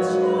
God's